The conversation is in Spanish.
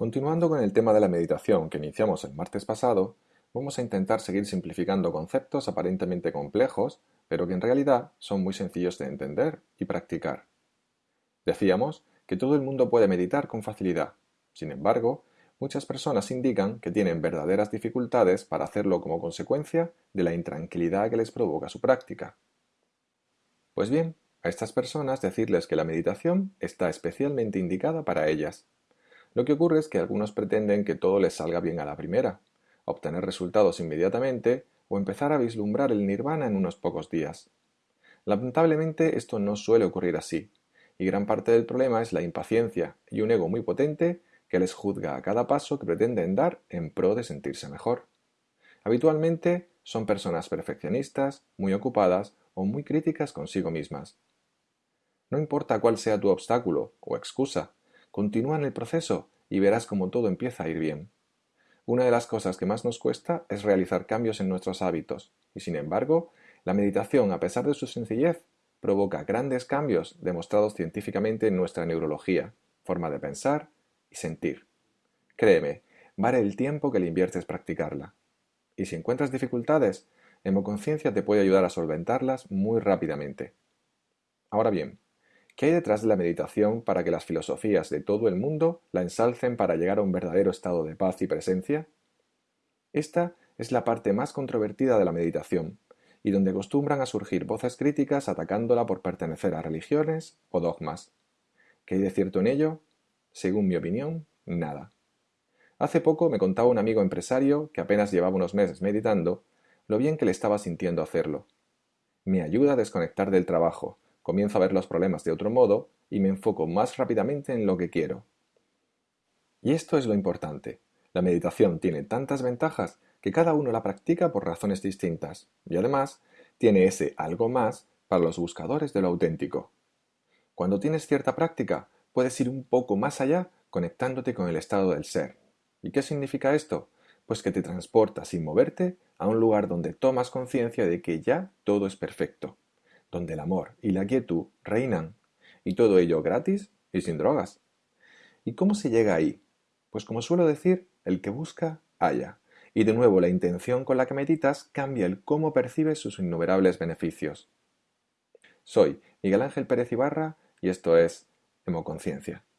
Continuando con el tema de la meditación que iniciamos el martes pasado, vamos a intentar seguir simplificando conceptos aparentemente complejos, pero que en realidad son muy sencillos de entender y practicar. Decíamos que todo el mundo puede meditar con facilidad. Sin embargo, muchas personas indican que tienen verdaderas dificultades para hacerlo como consecuencia de la intranquilidad que les provoca su práctica. Pues bien, a estas personas decirles que la meditación está especialmente indicada para ellas. Lo que ocurre es que algunos pretenden que todo les salga bien a la primera, obtener resultados inmediatamente o empezar a vislumbrar el nirvana en unos pocos días. Lamentablemente esto no suele ocurrir así, y gran parte del problema es la impaciencia y un ego muy potente que les juzga a cada paso que pretenden dar en pro de sentirse mejor. Habitualmente son personas perfeccionistas, muy ocupadas o muy críticas consigo mismas. No importa cuál sea tu obstáculo o excusa, Continúa en el proceso y verás cómo todo empieza a ir bien. Una de las cosas que más nos cuesta es realizar cambios en nuestros hábitos, y sin embargo, la meditación, a pesar de su sencillez, provoca grandes cambios demostrados científicamente en nuestra neurología, forma de pensar y sentir. Créeme, vale el tiempo que le inviertes practicarla. Y si encuentras dificultades, Hemoconciencia te puede ayudar a solventarlas muy rápidamente. Ahora bien, ¿Qué hay detrás de la meditación para que las filosofías de todo el mundo la ensalcen para llegar a un verdadero estado de paz y presencia? Esta es la parte más controvertida de la meditación, y donde acostumbran a surgir voces críticas atacándola por pertenecer a religiones o dogmas. ¿Qué hay de cierto en ello? Según mi opinión, nada. Hace poco me contaba un amigo empresario que apenas llevaba unos meses meditando lo bien que le estaba sintiendo hacerlo. Me ayuda a desconectar del trabajo, comienzo a ver los problemas de otro modo y me enfoco más rápidamente en lo que quiero. Y esto es lo importante. La meditación tiene tantas ventajas que cada uno la practica por razones distintas y además tiene ese algo más para los buscadores de lo auténtico. Cuando tienes cierta práctica, puedes ir un poco más allá conectándote con el estado del ser. ¿Y qué significa esto? Pues que te transportas sin moverte a un lugar donde tomas conciencia de que ya todo es perfecto donde el amor y la quietud reinan, y todo ello gratis y sin drogas. ¿Y cómo se llega ahí? Pues como suelo decir, el que busca, halla. Y de nuevo la intención con la que meditas cambia el cómo percibes sus innumerables beneficios. Soy Miguel Ángel Pérez Ibarra y esto es Hemoconciencia.